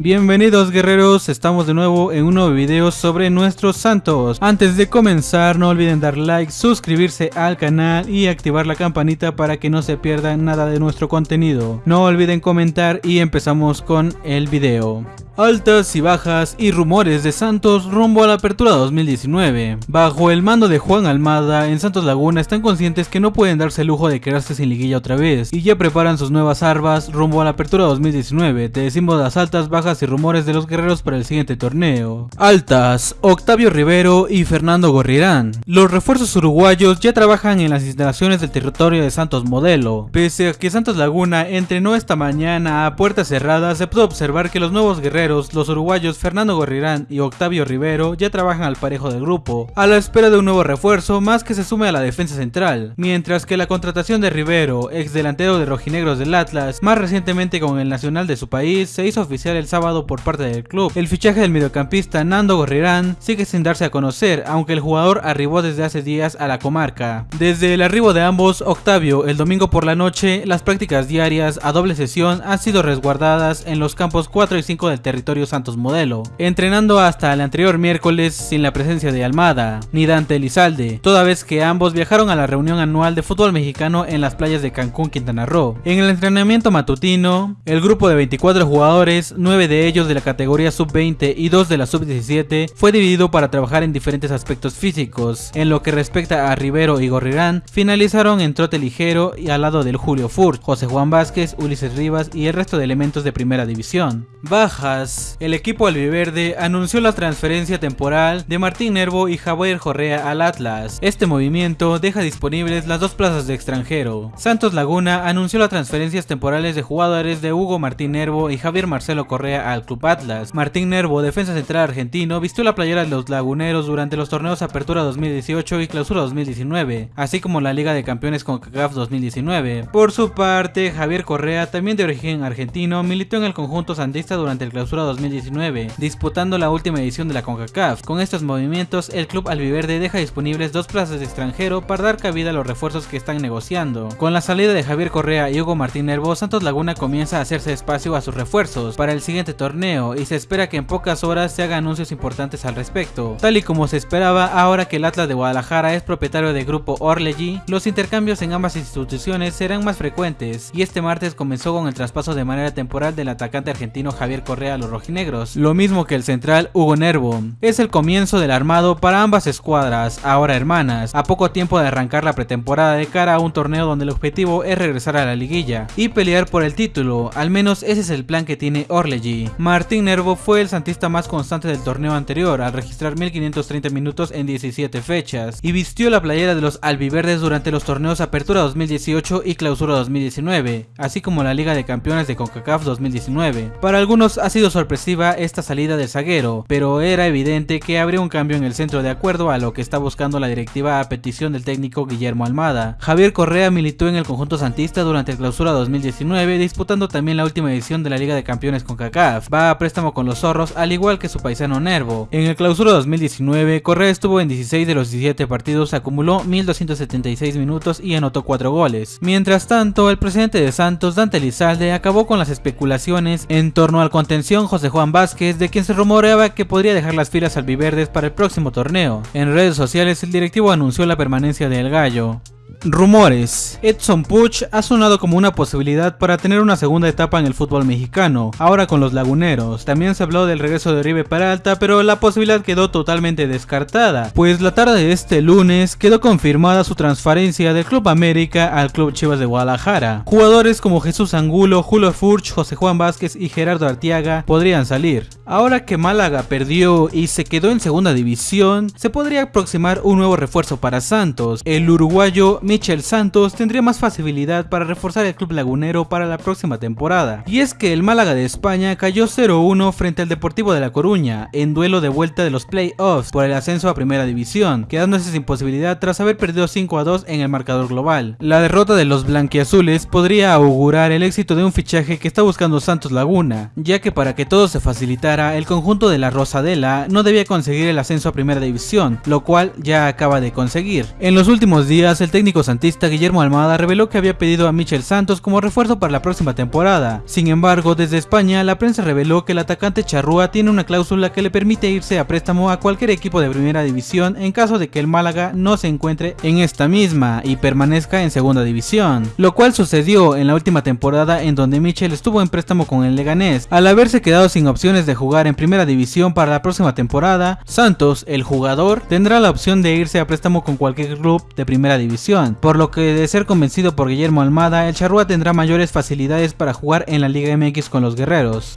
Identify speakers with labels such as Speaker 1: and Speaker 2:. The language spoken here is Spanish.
Speaker 1: Bienvenidos guerreros, estamos de nuevo en un nuevo video sobre nuestros santos. Antes de comenzar no olviden dar like, suscribirse al canal y activar la campanita para que no se pierdan nada de nuestro contenido. No olviden comentar y empezamos con el video. Altas y bajas y rumores de Santos rumbo a la apertura 2019. Bajo el mando de Juan Almada, en Santos Laguna están conscientes que no pueden darse el lujo de quedarse sin liguilla otra vez, y ya preparan sus nuevas armas rumbo a la apertura 2019. Te decimos las altas, bajas y rumores de los guerreros para el siguiente torneo. Altas, Octavio Rivero y Fernando Gorrirán. Los refuerzos uruguayos ya trabajan en las instalaciones del territorio de Santos Modelo. Pese a que Santos Laguna entrenó esta mañana a puertas cerradas, se pudo observar que los nuevos guerreros los uruguayos Fernando Gorrirán y Octavio Rivero ya trabajan al parejo del grupo, a la espera de un nuevo refuerzo más que se sume a la defensa central, mientras que la contratación de Rivero, ex delantero de rojinegros del Atlas, más recientemente con el nacional de su país, se hizo oficial el sábado por parte del club. El fichaje del mediocampista Nando Gorrirán sigue sin darse a conocer, aunque el jugador arribó desde hace días a la comarca. Desde el arribo de ambos, Octavio, el domingo por la noche, las prácticas diarias a doble sesión han sido resguardadas en los campos 4 y 5 del territorio Santos Modelo, entrenando hasta el anterior miércoles sin la presencia de Almada, ni Dante Elizalde, toda vez que ambos viajaron a la reunión anual de fútbol mexicano en las playas de Cancún, Quintana Roo. En el entrenamiento matutino, el grupo de 24 jugadores, 9 de ellos de la categoría sub-20 y 2 de la sub-17, fue dividido para trabajar en diferentes aspectos físicos. En lo que respecta a Rivero y Gorrirán, finalizaron en trote ligero y al lado del Julio Furt, José Juan Vázquez, Ulises Rivas y el resto de elementos de primera división. Bajas el equipo albiverde anunció la transferencia temporal de Martín Nervo y Javier Correa al Atlas. Este movimiento deja disponibles las dos plazas de extranjero. Santos Laguna anunció las transferencias temporales de jugadores de Hugo Martín Nervo y Javier Marcelo Correa al Club Atlas. Martín Nervo, defensa central argentino, vistió la playera de los laguneros durante los torneos Apertura 2018 y Clausura 2019, así como la Liga de Campeones con CACAF 2019. Por su parte, Javier Correa, también de origen argentino, militó en el conjunto santista durante el Clausura 2019, disputando la última edición de la CONCACAF. Con estos movimientos, el club albiverde deja disponibles dos plazas de extranjero para dar cabida a los refuerzos que están negociando. Con la salida de Javier Correa y Hugo Martín Nervo, Santos Laguna comienza a hacerse espacio a sus refuerzos para el siguiente torneo y se espera que en pocas horas se hagan anuncios importantes al respecto. Tal y como se esperaba, ahora que el Atlas de Guadalajara es propietario del grupo Orlegy, los intercambios en ambas instituciones serán más frecuentes y este martes comenzó con el traspaso de manera temporal del atacante argentino Javier Correa a los rojinegros, lo mismo que el central Hugo Nervo. Es el comienzo del armado para ambas escuadras, ahora hermanas, a poco tiempo de arrancar la pretemporada de cara a un torneo donde el objetivo es regresar a la liguilla y pelear por el título, al menos ese es el plan que tiene Martín Nervo fue el santista más constante del torneo anterior al registrar 1530 minutos en 17 fechas y vistió la playera de los albiverdes durante los torneos Apertura 2018 y Clausura 2019, así como la Liga de Campeones de CONCACAF 2019. Para algunos ha sido sorpresiva esta salida del zaguero, pero era evidente que habría un cambio en el centro de acuerdo a lo que está buscando la directiva a petición del técnico Guillermo Almada. Javier Correa militó en el conjunto santista durante clausura 2019, disputando también la última edición de la Liga de Campeones con Va a préstamo con los zorros, al igual que su paisano Nervo. En el clausura 2019, Correa estuvo en 16 de los 17 partidos, acumuló 1276 minutos y anotó 4 goles. Mientras tanto, el presidente de Santos, Dante Lizalde, acabó con las especulaciones en torno al contención José Juan Vázquez, de quien se rumoreaba que podría dejar las filas albiverdes para el próximo torneo. En redes sociales el directivo anunció la permanencia del gallo. Rumores. Edson Puch ha sonado como una posibilidad para tener una segunda etapa en el fútbol mexicano, ahora con los laguneros. También se habló del regreso de Oribe Peralta, pero la posibilidad quedó totalmente descartada, pues la tarde de este lunes quedó confirmada su transferencia del Club América al Club Chivas de Guadalajara. Jugadores como Jesús Angulo, Julio Furch, José Juan Vázquez y Gerardo Artiaga podrían salir. Ahora que Málaga perdió y se quedó en segunda división, se podría aproximar un nuevo refuerzo para Santos. El uruguayo Michel Santos tendría más facilidad para reforzar el club lagunero para la próxima temporada. Y es que el Málaga de España cayó 0-1 frente al Deportivo de La Coruña en duelo de vuelta de los playoffs por el ascenso a primera división, quedándose sin posibilidad tras haber perdido 5-2 en el marcador global. La derrota de los blanquiazules podría augurar el éxito de un fichaje que está buscando Santos Laguna, ya que para que todo se facilitara, el conjunto de la Rosadela no debía conseguir el ascenso a primera división, lo cual ya acaba de conseguir. En los últimos días, el técnico santista Guillermo Almada reveló que había pedido a Michel Santos como refuerzo para la próxima temporada. Sin embargo, desde España, la prensa reveló que el atacante charrúa tiene una cláusula que le permite irse a préstamo a cualquier equipo de primera división en caso de que el Málaga no se encuentre en esta misma y permanezca en segunda división, lo cual sucedió en la última temporada en donde Michel estuvo en préstamo con el Leganés. Al haberse quedado sin opciones de jugar en primera división para la próxima temporada, Santos, el jugador, tendrá la opción de irse a préstamo con cualquier club de primera división, por lo que de ser convencido por Guillermo Almada, el Charrúa tendrá mayores facilidades para jugar en la Liga MX con los guerreros.